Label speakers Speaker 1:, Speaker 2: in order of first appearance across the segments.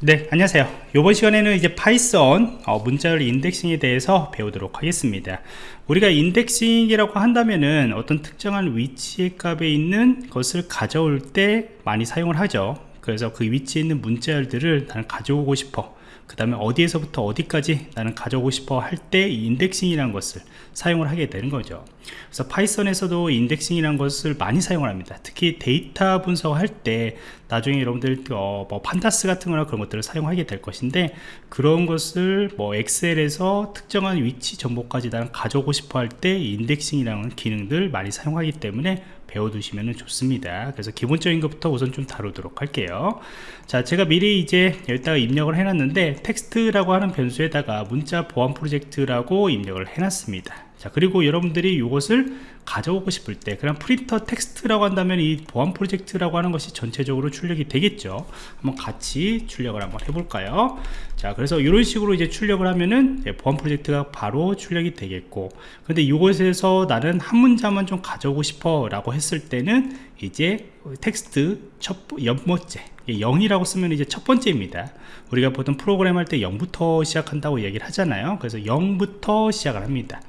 Speaker 1: 네 안녕하세요. 이번 시간에는 이제 파이썬 어, 문자열 indexing에 대해서 배우도록 하겠습니다. 우리가 indexing이라고 한다면은 어떤 특정한 위치의 값에 있는 것을 가져올 때 많이 사용을 하죠 그래서 그 위치에 있는 문자열들을 나는 가져오고 싶어. 그 다음에 어디에서부터 어디까지 나는 가져오고 싶어 할때 indexing이라는 것을 사용을 하게 되는 거죠. 그래서 파이썬에서도 indexing이라는 것을 많이 사용을 합니다. 특히 데이터 분석할 때 나중에 여러분들 어, 뭐 Pandas 같은 거나 그런 것들을 사용하게 될 것인데 그런 것을 뭐 엑셀에서 특정한 위치 정보까지 나는 가져오고 싶어 할 때 indexing이라는 기능들 많이 사용하기 때문에 배워두시면 좋습니다. 그래서 기본적인 것부터 우선 좀 다루도록 할게요. 자 제가 미리 이제 여기다가 입력을 해놨는데 텍스트라고 하는 변수에다가 문자 보안 프로젝트라고 입력을 해놨습니다 자 그리고 여러분들이 이것을 가져오고 싶을 때 그냥 print text라고 한다면 이 보안 프로젝트라고 하는 것이 전체적으로 출력이 되겠죠. 한번 같이 출력을 한번 해볼까요? 자 그래서 이런 식으로 이제 출력을 하면은 보안 프로젝트가 바로 출력이 되겠고 근데 이곳에서 나는 한 문자만 좀 가져오고 싶어 라고 했을 때는 이제 텍스트 첫 연번째 0이라고 쓰면 이제 첫 번째입니다. 우리가 보통 프로그램 할 때 0부터 시작한다고 얘기를 하잖아요. 그래서 0부터 시작을 합니다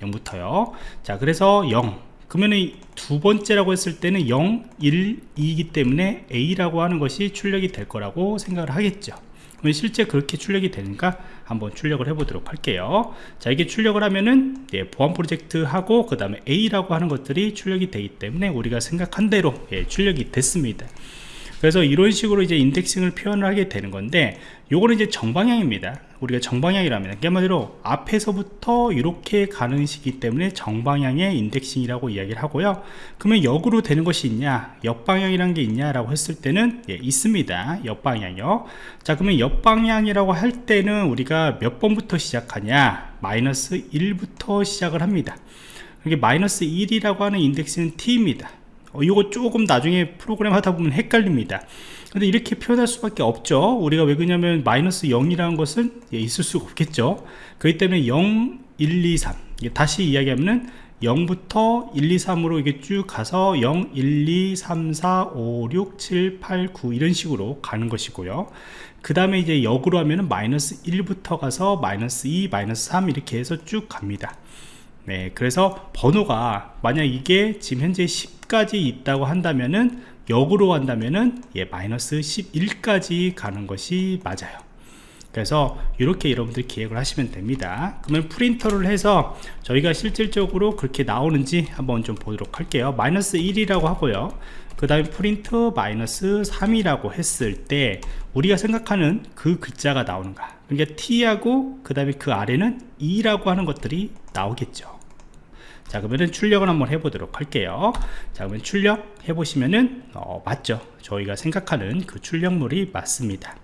Speaker 1: 0부터요. 자 그래서 0 그러면 두 번째라고 했을 때는 0, 1, 2이기 때문에 A라고 하는 것이 출력이 될 거라고 생각을 하겠죠. 그러면 실제 그렇게 출력이 되는가? 한번 출력을 해 보도록 할게요. 자 이게 출력을 하면은 예, 보안 프로젝트 하고 그 다음에 A라고 하는 것들이 출력이 되기 때문에 우리가 생각한 대로 예, 출력이 됐습니다. 그래서 이런 식으로 이제 인덱싱을 표현을 하게 되는 건데 요거는 이제 정방향입니다 우리가 정방향이라면 한마디로 앞에서부터 이렇게 가는 시기 때문에 정방향의 인덱싱이라고 이야기를 하고요. 그러면 역으로 되는 것이 있냐? 역방향이란 게 있냐 라고 했을 때는 예, 있습니다. 역방향이요. 자 그러면 역방향이라고 할 때는 우리가 몇 번부터 시작하냐? 마이너스 1부터 시작을 합니다. 이게 마이너스 1이라고 하는 인덱스는 t입니다 어, 이거 조금 나중에 프로그램 하다 보면 헷갈립니다. 근데 이렇게 표현할 수밖에 없죠. 우리가 왜 그러냐면 마이너스 0이라는 것은 예, 있을 수가 없겠죠. 그렇기 때문에 0 1 2 3 다시 이야기하면은 0부터 1, 2, 3으로 이게 쭉 가서 0, 1, 2, 3, 4, 5, 6, 7, 8, 9 이런 식으로 가는 것이고요. 그 다음에 이제 역으로 하면은 마이너스 1부터 가서 마이너스 2, 마이너스 3 이렇게 해서 쭉 갑니다 네, 그래서 번호가 만약 이게 지금 현재 10까지 있다고 한다면은 역으로 한다면은 예, 마이너스 11까지 가는 것이 맞아요. 그래서 이렇게 여러분들 기획을 하시면 됩니다. 그러면 프린터를 해서 저희가 실질적으로 그렇게 나오는지 한번 좀 보도록 할게요. 마이너스 1이라고 하고요. 그 다음에 프린트 마이너스 3이라고 했을 때 우리가 생각하는 그 글자가 나오는가? 그러니까 T하고 그 다음에 그 아래는 2라고 하는 것들이 나오겠죠 자 그러면 출력을 한번 해보도록 할게요. 자 그러면 출력 해보시면은 어, 맞죠? 저희가 생각하는 그 출력물이 맞습니다.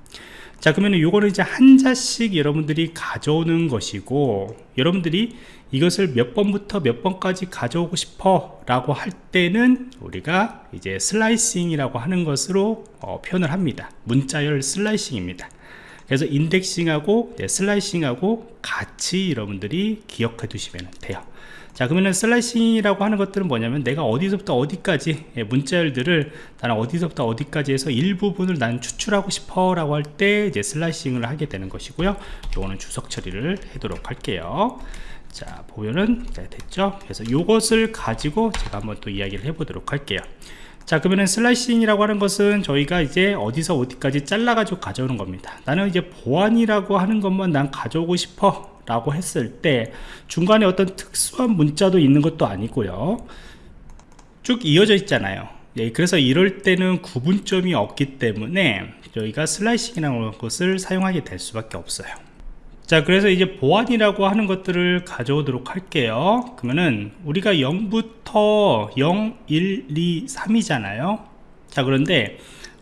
Speaker 1: 자 그러면 이거는 이제 한 자씩 여러분들이 가져오는 것이고 여러분들이 이것을 몇 번부터 몇 번까지 가져오고 싶어 라고 할 때는 우리가 이제 slicing이라고 하는 것으로 어, 표현을 합니다. 문자열 slicing입니다 그래서 indexing하고 네, slicing하고 같이 여러분들이 기억해 두시면 돼요. 자 그러면은 슬라이싱이라고 하는 것들은 뭐냐면 내가 어디서부터 어디까지 예, 문자열들을 나는 어디서부터 어디까지 해서 일부분을 나는 추출하고 싶어 라고 할 때 이제 slicing을 하게 되는 것이고요. 요거는 주석 처리를 하도록 할게요. 자 보면은 자, 됐죠? 그래서 요것을 가지고 제가 한번 또 이야기를 해 보도록 할게요 자 그러면은 slicing이라고 하는 것은 저희가 이제 어디서 어디까지 잘라 가지고 가져오는 겁니다. 나는 이제 보안이라고 하는 것만 난 가져오고 싶어 라고 했을 때 중간에 어떤 특수한 문자도 있는 것도 아니고요. 쭉 이어져 있잖아요. 예, 그래서 이럴 때는 구분점이 없기 때문에 저희가 슬라이싱이라는 것을 사용하게 될 수밖에 없어요 자 그래서 이제 보안이라고 하는 것들을 가져오도록 할게요. 그러면은 우리가 0부터 0, 1, 2, 3이잖아요. 자 그런데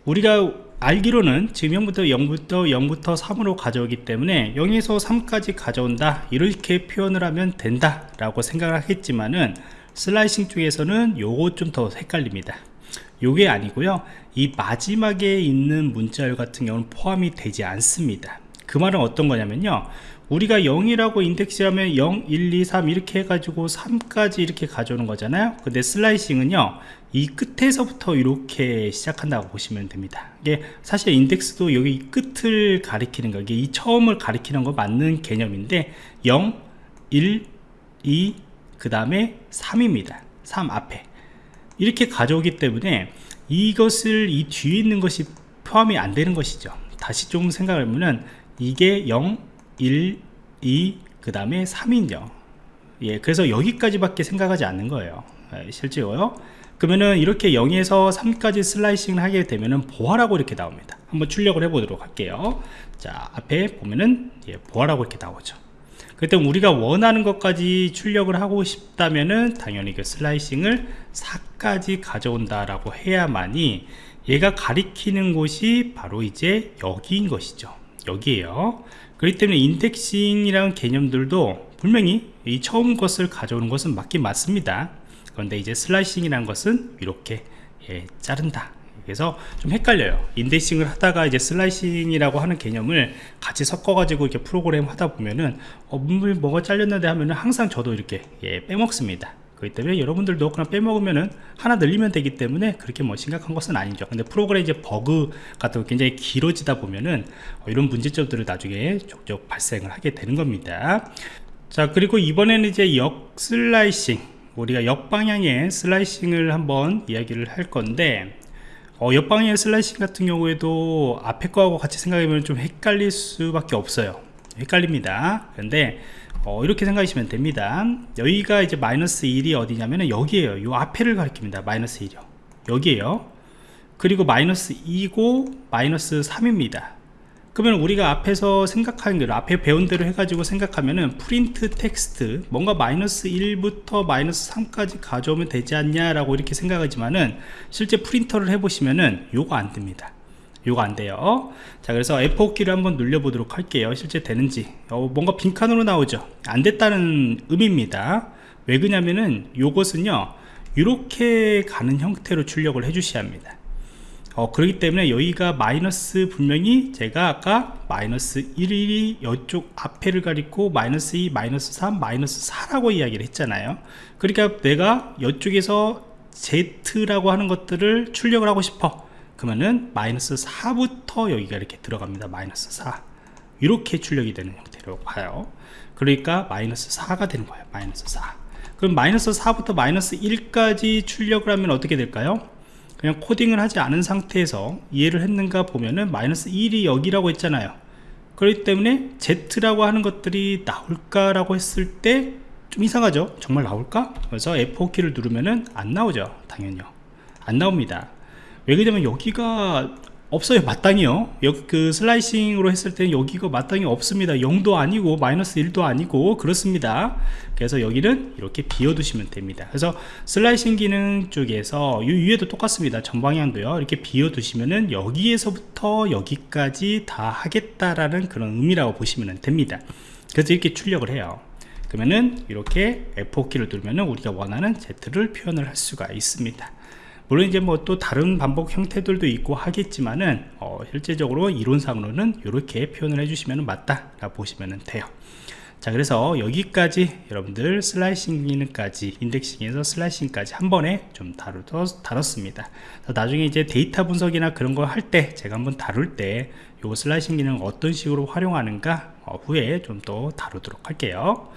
Speaker 1: 우리가 알기로는 지금 0부터 0부터 0부터 3으로 가져오기 때문에 0에서 3까지 가져온다. 이렇게 표현을 하면 된다 라고 생각을 하겠지만은 슬라이싱 쪽에서는 요거 좀 더 헷갈립니다. 요게 아니고요. 이 마지막에 있는 문자열 같은 경우는 포함이 되지 않습니다 그 말은 어떤 거냐면요. 우리가 0이라고 인덱스하면 0, 1, 2, 3 이렇게 해가지고 3까지 이렇게 가져오는 거잖아요. 근데 슬라이싱은요 이 끝에서부터 이렇게 시작한다고 보시면 됩니다. 이게 사실 인덱스도 여기 끝을 가리키는 거 이게 이 처음을 가리키는 거 맞는 개념인데 0 1 2 그 다음에 3입니다. 3 앞에. 이렇게 가져오기 때문에 이것을 이 뒤에 있는 것이 포함이 안 되는 것이죠. 다시 좀 생각을 하면은 이게 0 1 2 그 다음에 3인요 예 그래서 여기까지밖에 생각하지 않는 거예요. 예, 실제로요. 그러면은 이렇게 0에서 3까지 슬라이싱을 하게 되면은 보아라고 이렇게 나옵니다. 한번 출력을 해 보도록 할게요. 자 앞에 보면은 예, 보아라고 이렇게 나오죠. 그때 우리가 원하는 것까지 출력을 하고 싶다면은 당연히 그 slicing을 4까지 가져온다라고 해야만이 얘가 가리키는 곳이 바로 이제 여기인 것이죠 여기에요. 그렇기 때문에 indexing이라는 개념들도 분명히 이 처음 것을 가져오는 것은 맞긴 맞습니다. 그런데 이제 slicing이라는 것은 이렇게 예, 자른다. 그래서 좀 헷갈려요. indexing을 하다가 이제 slicing이라고 하는 개념을 같이 섞어 가지고 이렇게 프로그램 하다 보면은 어, 문물 뭐가 잘렸는데 하면은 항상 저도 이렇게 예, 빼먹습니다 그렇기 때문에 여러분들도 그냥 빼먹으면은 하나 늘리면 되기 때문에 그렇게 뭐 심각한 것은 아니죠. 근데 프로그램 이제 버그 같은 거 굉장히 길어지다 보면은 어, 이런 문제점들을 나중에 족족 발생을 하게 되는 겁니다. 자 그리고 이번에는 이제 역 slicing. 우리가 역방향의 slicing을 한번 이야기를 할 건데 어, 역방향의 slicing 같은 경우에도 앞에 거하고 같이 생각하면 좀 헷갈릴 수밖에 없어요. 헷갈립니다. 근데 어, 이렇게 생각하시면 됩니다. 여기가 이제 마이너스 1이 어디냐면 여기에요. 요 앞에를 가리킵니다. 마이너스 1이요. 여기에요. 그리고 마이너스 2고 마이너스 3입니다. 그러면 우리가 앞에서 생각하는 대로 앞에 배운 대로 해가지고 생각하면은 print text 뭔가 마이너스 1부터 마이너스 3까지 가져오면 되지 않냐 라고 이렇게 생각하지만은 실제 프린터를 해보시면은 요거 안 됩니다 요거 안 돼요. 자 그래서 F5 키를 한번 눌려 보도록 할게요. 실제 되는지. 어, 뭔가 빈칸으로 나오죠? 안 됐다는 의미입니다. 왜 그러냐면은 요것은요 이렇게 가는 형태로 출력을 해 주셔야 합니다. 어, 그렇기 때문에 여기가 마이너스 분명히 제가 아까 마이너스 1이 이쪽 앞에를 가리고 마이너스 2, 마이너스 3, 마이너스 4라고 이야기를 했잖아요. 그러니까 내가 이쪽에서 Z라고 하는 것들을 출력을 하고 싶어 그러면은 마이너스 4부터 여기가 이렇게 들어갑니다. 마이너스 4 이렇게 출력이 되는 형태로 봐요. 그러니까 마이너스 4가 되는 거예요. 마이너스 4 그럼 마이너스 4부터 마이너스 1까지 출력을 하면 어떻게 될까요? 그냥 코딩을 하지 않은 상태에서 이해를 했는가 보면은 마이너스 1이 여기라고 했잖아요. 그렇기 때문에 Z라고 하는 것들이 나올까 라고 했을 때 좀 이상하죠? 정말 나올까? 그래서 F4키를 누르면은 안 나오죠 당연히요. 안 나옵니다 왜 그러냐면 여기가 없어요. 마땅히요. 그 슬라이싱으로 했을 때는 여기가 마땅히 없습니다. 0도 아니고 마이너스 1도 아니고 그렇습니다. 그래서 여기는 이렇게 비워 두시면 됩니다. 그래서 슬라이싱 기능 쪽에서 이 위에도 똑같습니다. 전방향도요. 이렇게 비워 두시면은 여기에서부터 여기까지 다 하겠다라는 그런 의미라고 보시면 됩니다. 그래서 이렇게 출력을 해요. 그러면은 이렇게 F4키를 누르면은 우리가 원하는 Z를 표현을 할 수가 있습니다 물론 이제 뭐 또 다른 반복 형태들도 있고 하겠지만은 어, 실제적으로 이론상으로는 이렇게 표현을 해주시면 맞다 라 보시면 돼요. 자 그래서 여기까지 여러분들 슬라이싱 기능까지 인덱싱에서 슬라이싱까지 한 번에 좀 다루더, 다뤘습니다. 나중에 이제 데이터 분석이나 그런 거할때 제가 한번 다룰 때 요 슬라이싱 기능 어떤 식으로 활용하는가 어, 후에 좀 더 다루도록 할게요